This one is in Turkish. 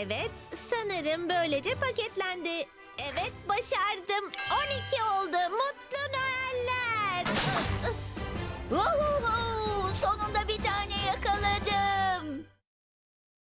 Evet, sanırım böylece paketlendi. Evet, başardım. 12 oldu. Mutlu Noeller.